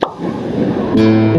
Thank mm -hmm. you.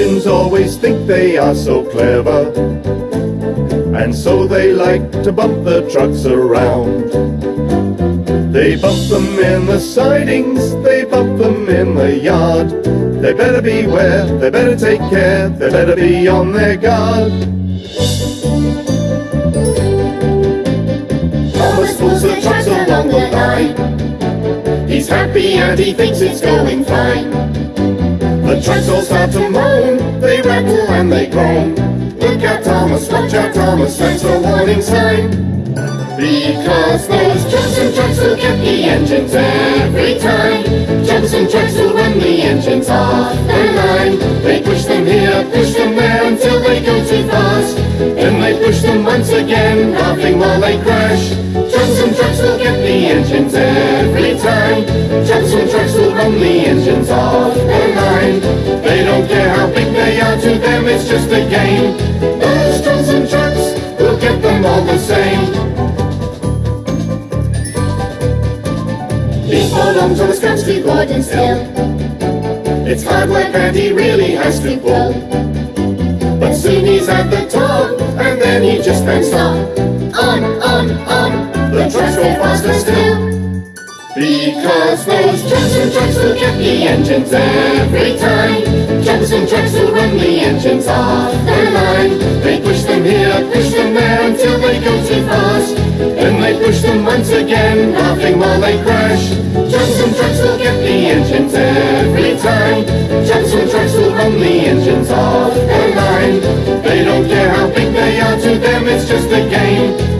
The always think they are so clever, and so they like to bump the trucks around. They bump them in the sidings, they bump them in the yard. They better beware, they better take care, they better be on their guard. Thomas pulls the trucks along the line. He's happy and he thinks it's going fine. Trucks all start to moan, they rattle and they groan. Look out Thomas, watch out Thomas, that's a warning sign. Because those Johnson trucks will get the engines every time. Johnson trucks will run the engines off their line. They push them here, push them there until they go too fast. Then they push them once again, laughing while they crash. Johnson trucks will get the engines just a game. Those Johnson trucks will get them all the same. Hold on to the to Gordon's hill. It's hard work and he really has to pull. But soon he's at the top, and then he just can't stop. On, on, on, the trucks go faster still. Because those Johnson trucks will get the engines every time. Johnson trucks will run the engines off their line. They push them here, push them there until they go too fast. Then they push them once again, laughing while they crash. Johnson trucks will get the engines every time. Johnson trucks will run the engines off their line. They don't care how big they are, to them it's just a game.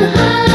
to hide.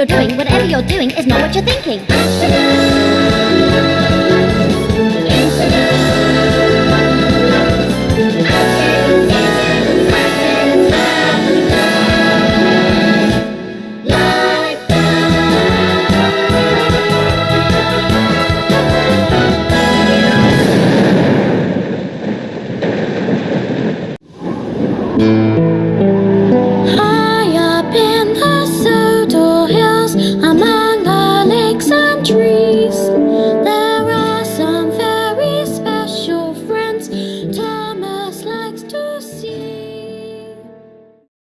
You're doing, whatever you're doing is not what you're thinking.